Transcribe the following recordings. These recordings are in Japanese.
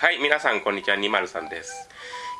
はい皆さんこんにちは203です。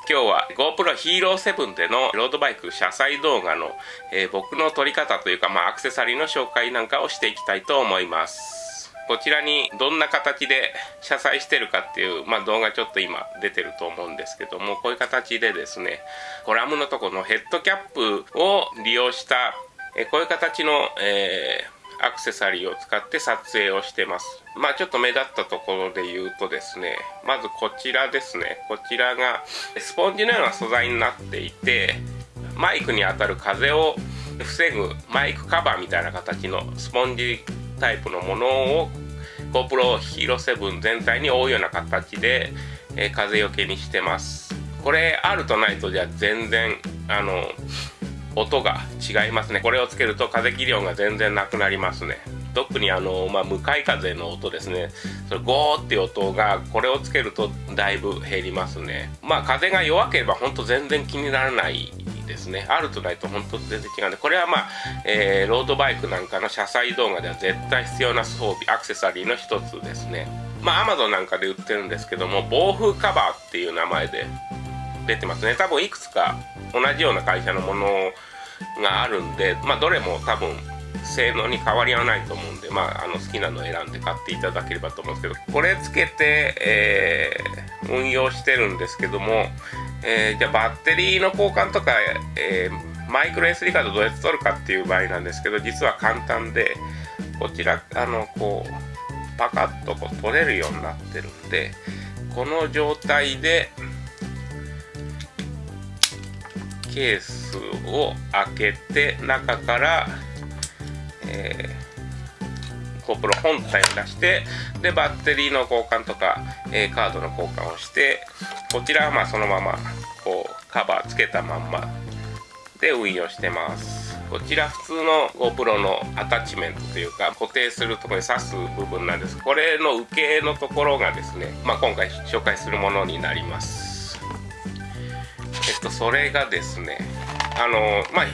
今日は GoPro Hero 7でのロードバイク車載動画の、えー、僕の撮り方というか、まあ、アクセサリーの紹介なんかをしていきたいと思います。こちらにどんな形で車載してるかっていう、まあ、動画ちょっと今出てると思うんですけどもこういう形でですねコラムのとこのヘッドキャップを利用した、え、こういう形の、えーアクセサリーを使って撮影をしてます。まあちょっと目立ったところで言うとですねまずこちらですね。こちらがスポンジのような素材になっていてマイクに当たる風を防ぐマイクカバーみたいな形のスポンジタイプのものを GoPro Hero 7全体に覆うような形で、え、風よけにしてます。これあるとないとじゃ全然あの音が違いますね。これをつけると風切り音が全然なくなりますね。特にあの、まあ、向かい風の音ですね。それゴーっていう音がこれをつけるとだいぶ減りますね。まあ風が弱ければ本当全然気にならないですね。あるとないと本当全然違うんでこれはまあ、えー、ロードバイクなんかの車載動画では絶対必要な装備アクセサリーの一つですね。まあ Amazon なんかで売ってるんですけども暴風カバーっていう名前で出てますね。多分いくつか同じような会社のものがあるんで、まあ、どれも多分性能に変わりはないと思うんで、まあ、あの好きなのを選んで買っていただければと思うんですけどこれつけて、えー、運用してるんですけども、えー、じゃあバッテリーの交換とか、えー、マイクロ SD カードどうやって取るかっていう場合なんですけど実は簡単でこちらあのこうパカッとこう取れるようになってるんでこの状態でケースを開けて中から、えー、GoPro 本体を出してでバッテリーの交換とか、えー、カードの交換をしてこちらはまあそのままこうカバーつけたまんまで運用してます。こちら普通の GoPro のアタッチメントというか固定するところに挿す部分なんです。これの受けのところがですね、まあ、今回紹介するものになります。っとそれがですねあのまあ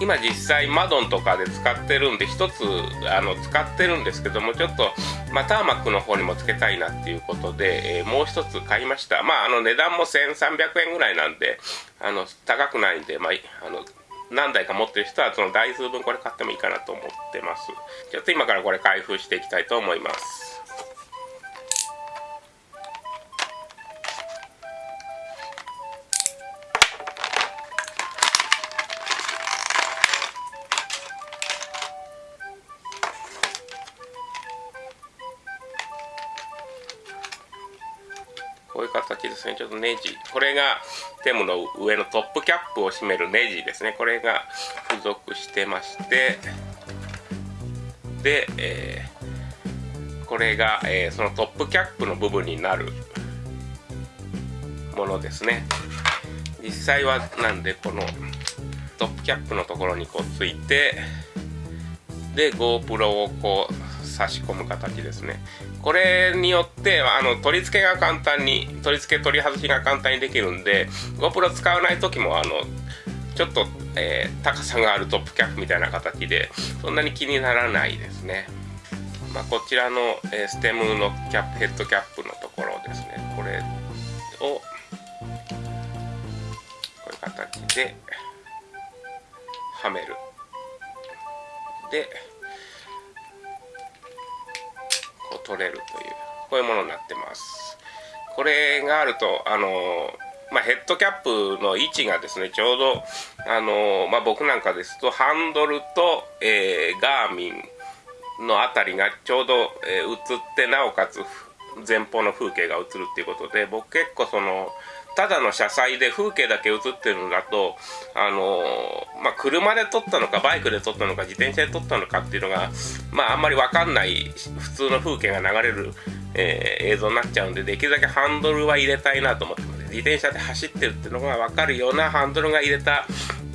今実際マドンとかで使ってるんで一つあの使ってるんですけどもちょっと、まあ、ターマックの方にもつけたいなっていうことで、えー、もう一つ買いました。まああの値段も1300円ぐらいなんであの高くないんで、まあ、あの何台か持ってる人はその台数分これ買ってもいいかなと思ってます。ちょっと今からこれ開封していきたいと思います。ネジ。これがテムの上のトップキャップを締めるネジですね。これが付属してまして。で、えー、これが、えー、そのトップキャップの部分になるものですね。実際はなんでこのトップキャップのところにこうついてで GoPro をこう差し込む形ですね。これによってあの取り付けが簡単に取り付け取り外しが簡単にできるんで GoPro 使わない時もあのちょっと、えー、高さがあるトップキャップみたいな形でそんなに気にならないですね、まあ、こちらの、えー、ステムのキャップヘッドキャップのところですね。これをこういう形ではめる。で取れるというこういうものになってます。これがあるとあのまあ、ヘッドキャップの位置がですねちょうどあの、まあ、僕なんかですとハンドルと、えー、ガーミンの辺りがちょうど、えー、映ってなおかつ前方の風景が映るっていうことで僕結構そのただの車載で風景だけ映ってるのだと、あのー、まあ、車で撮ったのか、バイクで撮ったのか、自転車で撮ったのかっていうのが、まあ、あんまりわかんない普通の風景が流れる、えー、映像になっちゃうんで、できるだけハンドルは入れたいなと思ってます。自転車で走ってるっていうのがわかるようなハンドルが入れた、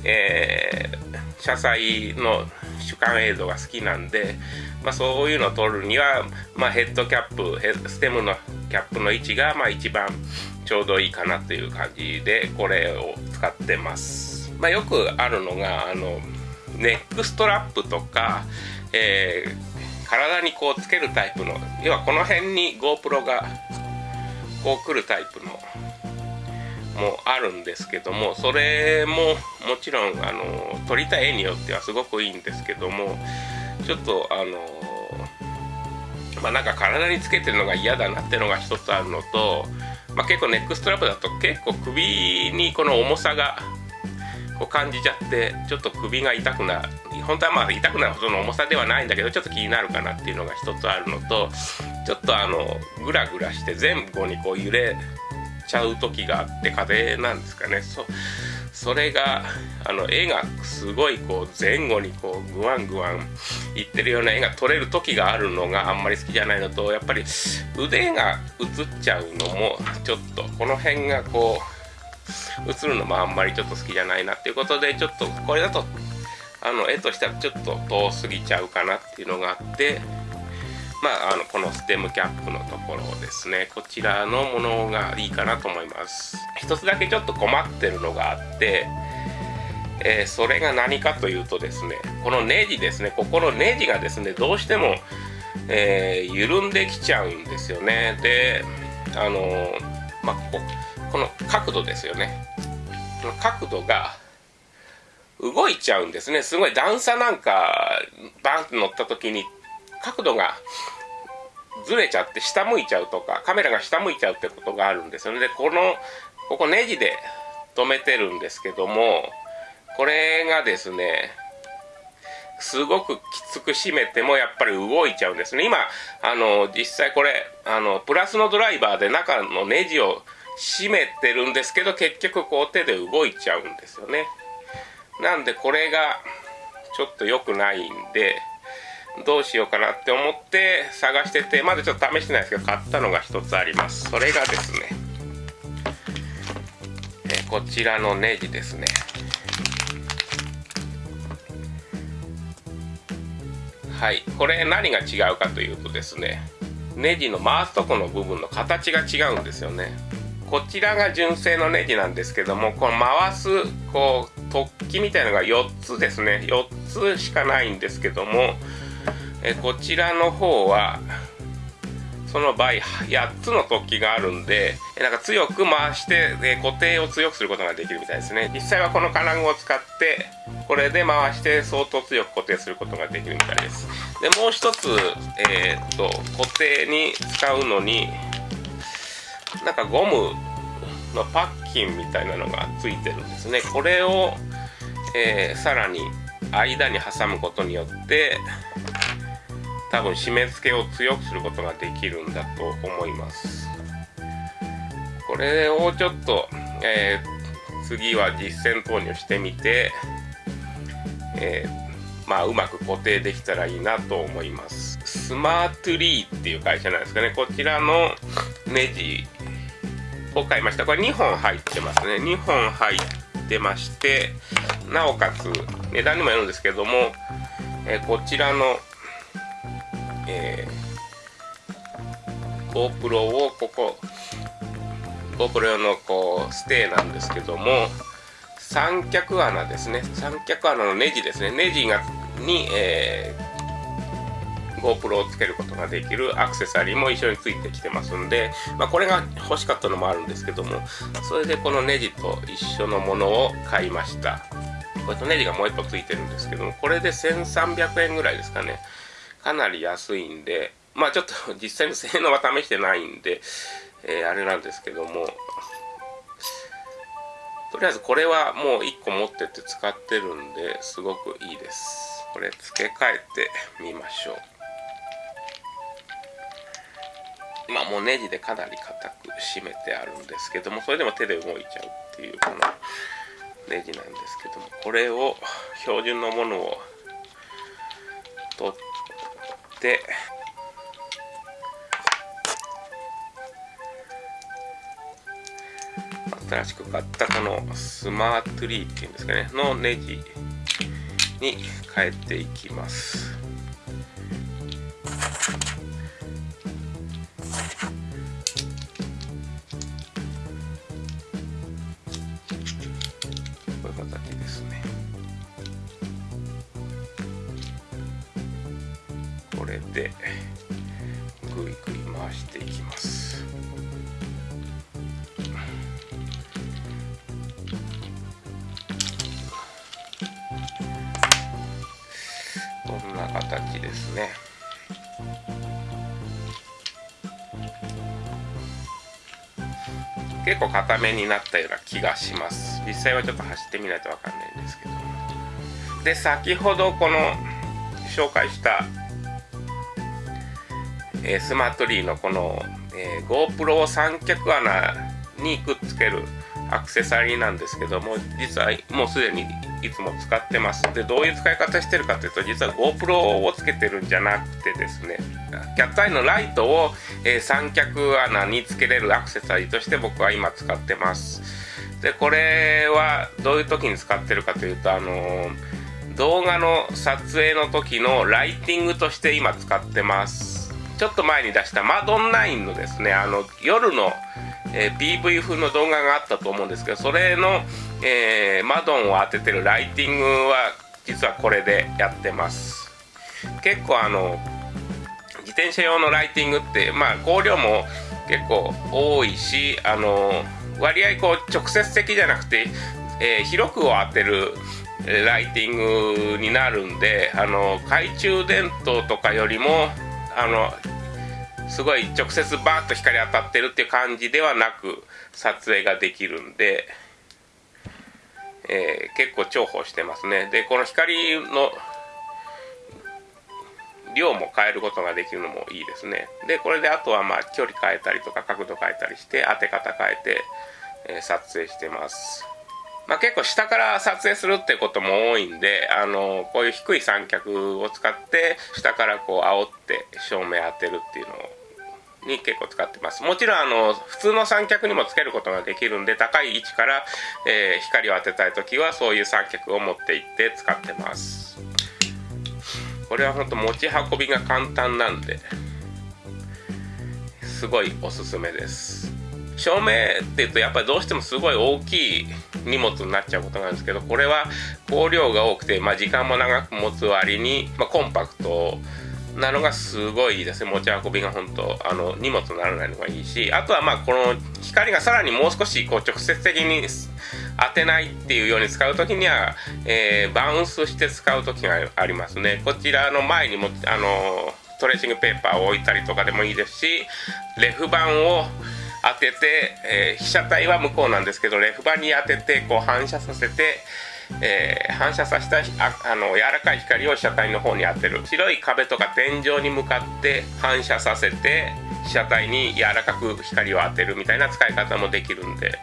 えー、車載の主観映像が好きなんで、まあ、そういうのを撮るには、まあ、ヘッドキャップステムのキャップの位置がまあ一番ちょうどいいかなという感じでこれを使ってます、まあ、よくあるのがあのネックストラップとか、えー、体にこうつけるタイプの要はこの辺に GoPro がこう来るタイプのもあるんですけどもそれももちろんあの撮りたい絵によってはすごくいいんですけどもちょっとあのまあなんか体につけてるのが嫌だなっていうのが一つあるのと、まあ、結構ネックストラップだと結構首にこの重さがこう感じちゃってちょっと首が痛くなる。本当はまあ痛くなるほどの重さではないんだけどちょっと気になるかなっていうのが一つあるのとちょっとあのグラグラして前後にこう揺れちゃう時があって風なんですかね。そそれがあの絵がすごいこう前後にこうグワングワンいってるような絵が撮れる時があるのがあんまり好きじゃないのとやっぱり腕が映っちゃうのもちょっとこの辺がこう映るのもあんまりちょっと好きじゃないなっていうことでちょっとこれだとあの絵としてはちょっと遠すぎちゃうかなっていうのがあってまあ、あのこのステムキャップのところですね。こちらのものがいいかなと思います。一つだけちょっと困ってるのがあってえー、それが何かというとですねこのネジですね。ここのネジがですねどうしても、えー、緩んできちゃうんですよね。であのー、まあここの角度ですよね。角度が動いちゃうんですね。すごい段差なんかバンって乗った時に角度がずれちゃって下向いちゃうとかカメラが下向いちゃうってことがあるんですよね。でこのここネジで止めてるんですけどもこれがですねすごくきつく締めてもやっぱり動いちゃうんですね。今あの実際これあのプラスのドライバーで中のネジを締めてるんですけど結局こう手で動いちゃうんですよね。なんでこれがちょっと良くないんでどうしようかなって思って探しててまだちょっと試してないですけど買ったのが一つあります。それがですねえこちらのネジですね。はい。これ何が違うかというとですねネジの回すとこの部分の形が違うんですよね。こちらが純正のネジなんですけどもこの回すこう突起みたいのが4つですね。4つしかないんですけどもえこちらの方はその場合8つの突起があるんでなんか強く回して、え固定を強くすることができるみたいですね。実際はこの金具を使ってこれで回して相当強く固定することができるみたいです。でもう一つ、えー、っと固定に使うのになんかゴムのパッキンみたいなのがついてるんですね。これを、えー、さらに間に挟むことによって多分締め付けを強くすることができるんだと思います。これをちょっと、えー、次は実践投入してみて、えー、まあうまく固定できたらいいなと思います。スマートリーっていう会社なんですかね。こちらのネジを買いました。これ2本入ってますね。2本入ってましてなおかつ値段にもよるんですけども、えー、こちらのえー、GoPro をここ GoPro 用のこうステーなんですけども三脚穴ですね。三脚穴のネジですね。ネジがに、えー、GoPro をつけることができるアクセサリーも一緒についてきてますんで、まあ、これが欲しかったのもあるんですけどもそれでこのネジと一緒のものを買いました。これとネジがもう一個ついてるんですけどもこれで1300円ぐらいですかね。かなり安いんで、まあちょっと 実際の性能は試してないんで、えー、あれなんですけども、とりあえずこれはもう1個持ってって使ってるんですごくいいです。これ付け替えてみましょう。まあもうネジでかなり硬く締めてあるんですけども、それでも手で動いちゃうっていうこのネジなんですけども、これを標準のものを取って新しく買ったこのスマートリーっていうんですかねのネジに変えていきますこれでぐいぐい回していきます。結構硬めになったような気がします。実際はちょっと走ってみないと分かんないんですけど。で先ほどこの紹介したえー、スマートリーのこの、えー、GoPro 三脚穴にくっつけるアクセサリーなんですけども実はもうすでにいつも使ってます。でどういう使い方してるかというと実は GoPro をつけてるんじゃなくてですねキャットアイのライトを、えー、三脚穴につけれるアクセサリーとして僕は今使ってます。でこれはどういう時に使ってるかというとあのー、動画の撮影の時のライティングとして今使ってます。ちょっと前に出したマドン9のですねあの夜のえー、PV 風の動画があったと思うんですけどそれの、えー、マドンを当ててるライティングは実はこれでやってます。結構あの自転車用のライティングってまあ光量も結構多いしあの割合こう直接的じゃなくて、えー、広くを当てるライティングになるんであの懐中電灯とかよりもあのすごい直接バーッと光当たってるっていう感じではなく撮影ができるんで、えー、結構重宝してますね。でこの光の量も変えることができるのもいいですね。でこれであとはまあ距離変えたりとか角度変えたりして当て方変えて、えー、撮影してます。まあ、結構下から撮影するってことも多いんであのこういう低い三脚を使って下からこう煽って照明当てるっていうのをに結構使ってます。もちろんあの普通の三脚にもつけることができるんで高い位置から、えー、光を当てたい時はそういう三脚を持っていって使ってます。これは本当持ち運びが簡単なんですごいおすすめです。照明っていうとやっぱりどうしてもすごい大きい荷物になっちゃうことなんですけどこれは光量が多くて、まあ、時間も長く持つ割に、まあ、コンパクトなのがすごいですね。持ち運びが本当あの荷物にならないのがいいしあとはまあこの光がさらにもう少しこう直接的に当てないっていうように使う時には、えー、バウンスして使う時がありますね。こちらの前にもあのトレーシングペーパーを置いたりとかでもいいですしレフ板を当てて、えー、被写体は向こうなんですけどレフ板に当ててこう反射させてえー、反射させたああの柔らかい光を被写体の方に当てる。白い壁とか天井に向かって反射させて被写体に柔らかく光を当てるみたいな使い方もできるんで。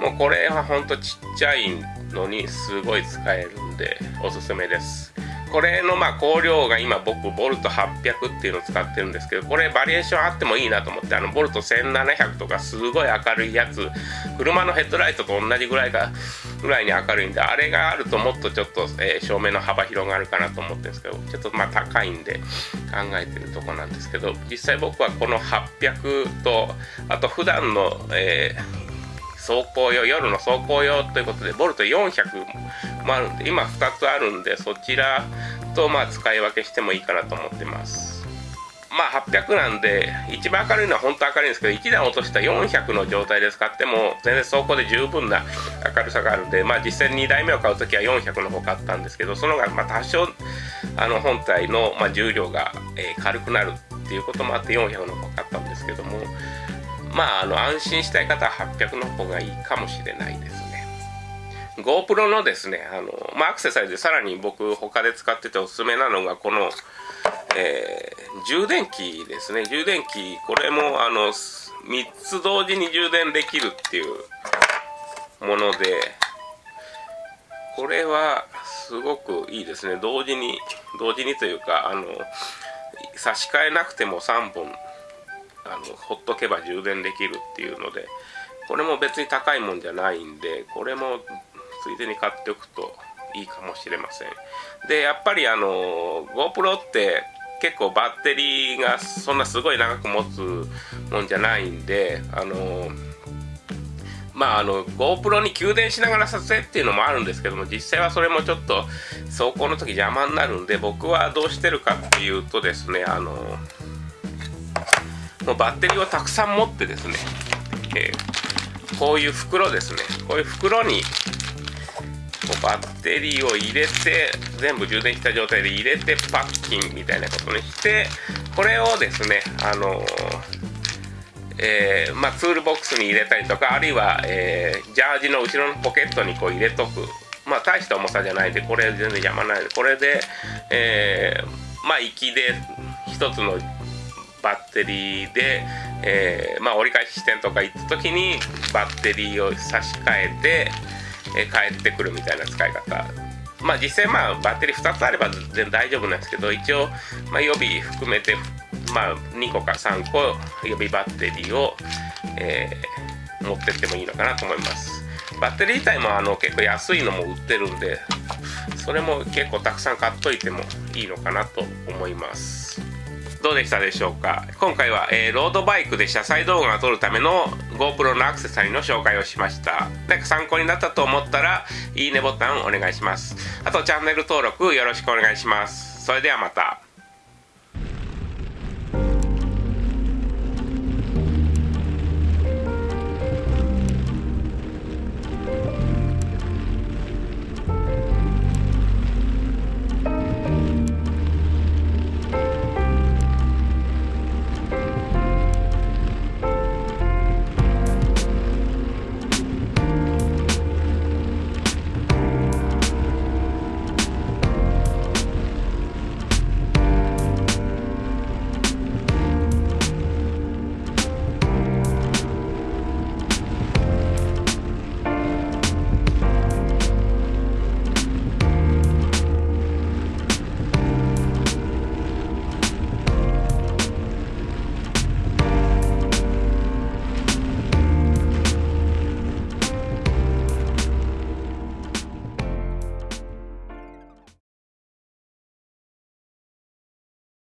もうこれはほんとちっちゃいのにすごい使えるんでおすすめです。これのまあ光量が今僕ボルト800っていうのを使ってるんですけどこれバリエーションあってもいいなと思ってあのボルト1700とかすごい明るいやつ車のヘッドライトと同じぐらいがぐらいに明るいんであれがあるともっとちょっと、えー、照明の幅広がるかなと思ってるんですけどちょっとまあ高いんで考えてるとこなんですけど実際僕はこの800とあと普段の、えー走行用夜の走行用ということでボルト400もあるんで今2つあるんでそちらとまあ使い分けしてもいいかなと思ってますまあ800なんで一番明るいのは本当明るいんですけど1段落とした400の状態で使っても全然走行で十分な明るさがあるんでまあ実際2台目を買う時は400の方買ったんですけどその方がまあ多少あの本体のま重量が、え軽くなるっていうこともあって400の方買ったんですけどもまあ、あの安心したい方は800の方がいいかもしれないです。GoPro のですね、あのまあ、アクセサリーでさらに僕他で使ってておすすめなのがこの、えー、充電器ですね。充電器、これもあの3つ同時に充電できるっていうもので、これはすごくいいですね。同時に、同時にというか、あの、差し替えなくても3本あのほっとけば充電できるっていうのでこれも別に高いもんじゃないんでこれもついでに買っておくといいかもしれません。でやっぱりあの GoPro って結構バッテリーがそんなすごい長く持つもんじゃないんであのまああの GoPro に給電しながら撮影っていうのもあるんですけども実際はそれもちょっと走行の時邪魔になるんで僕はどうしてるかっていうとですねあのもうバッテリーをたくさん持ってですね、えー、こういう袋ですね。こういう袋にバッテリーを入れて全部充電した状態で入れてパッキンみたいなことにしてこれをですねあのえー、まあ、ツールボックスに入れたりとかあるいは、えー、ジャージの後ろのポケットにこう入れとく。まあ大した重さじゃないでこれ全然邪魔ない。でこれで、えー、まあ行で1つのバッテリーで、えー、まあ、折り返し地点とか行った時にバッテリーを差し替えて、えー、帰ってくるみたいな使い方。まあ実際まあバッテリー2つあれば全然大丈夫なんですけど一応、ま、予備含めて、まあ、2個か3個予備バッテリーを、え、持ってってもいいのかなと思います。バッテリー自体もあの結構安いのも売ってるんでそれも結構たくさん買っといてもいいのかなと思います。どうでしたでしょうか？今回は、えー、ロードバイクで車載動画を撮るための GoPro のアクセサリーの紹介をしました。なんか参考になったと思ったらいいねボタンお願いします。あとチャンネル登録よろしくお願いします。それではまた。